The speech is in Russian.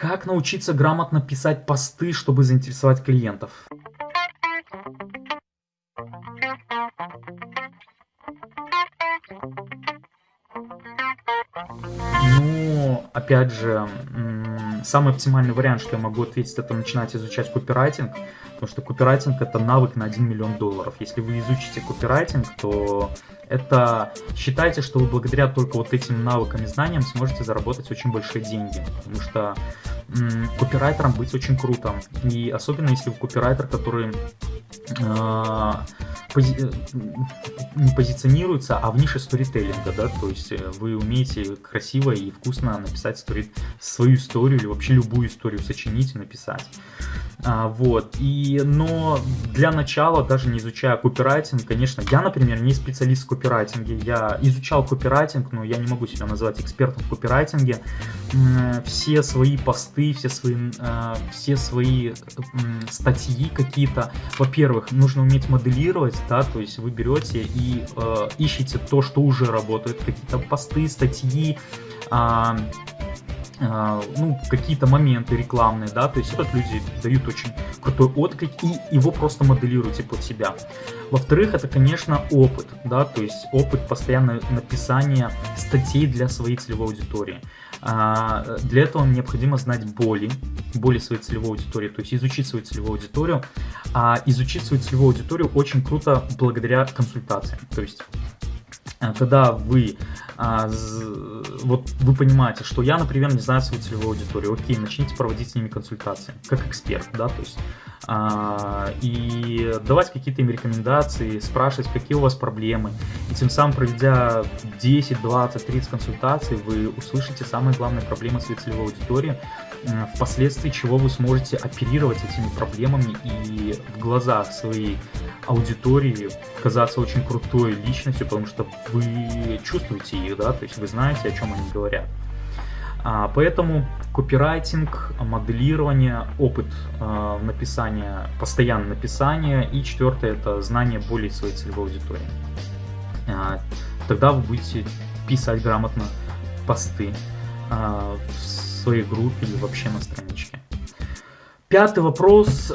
Как научиться грамотно писать посты, чтобы заинтересовать клиентов? Ну, опять же, самый оптимальный вариант, что я могу ответить, это начинать изучать копирайтинг, потому что копирайтинг это навык на 1 миллион долларов. Если вы изучите копирайтинг, то это считайте, что вы благодаря только вот этим навыкам и знаниям сможете заработать очень большие деньги, потому что копирайтером быть очень круто, и особенно если вы копирайтер, который э, пози э, не позиционируется, а в нише сторителлинга, да, то есть э, вы умеете красиво и вкусно написать стори свою историю или вообще любую историю сочинить и написать. А, вот, и, но для начала, даже не изучая копирайтинг, конечно, я, например, не специалист в копирайтинге, я изучал копирайтинг, но я не могу себя назвать экспертом в копирайтинге. Все свои посты, все свои, э, все свои статьи какие-то, во-первых, нужно уметь моделировать, да, то есть вы берете и э, ищете то, что уже работает, какие-то посты, статьи, э, ну, какие-то моменты рекламные, да, то есть вот люди дают очень крутой отклик и его просто моделируйте под себя. Во-вторых, это, конечно, опыт, да, то есть опыт постоянного написания статей для своей целевой аудитории. А, для этого необходимо знать боли, боли своей целевой аудитории, то есть изучить свою целевую аудиторию. А изучить свою целевую аудиторию очень круто благодаря консультациям. То есть а, когда вы, а, вот вы понимаете, что я, например, не знаю свою целевую аудиторию, окей, начните проводить с ними консультации, как эксперт, да, то есть, и давать какие-то им рекомендации, спрашивать, какие у вас проблемы, и тем самым, проведя 10, 20, 30 консультаций, вы услышите самые главные проблемы своей целевой аудитории, впоследствии чего вы сможете оперировать этими проблемами и в глазах своей аудитории казаться очень крутой личностью, потому что вы чувствуете их, да, то есть вы знаете, о чем они говорят. А, поэтому копирайтинг, моделирование, опыт а, написания, постоянное написание. И четвертое это знание более своей целевой аудитории. А, тогда вы будете писать грамотно посты в своей группе или вообще на страничке. Пятый вопрос.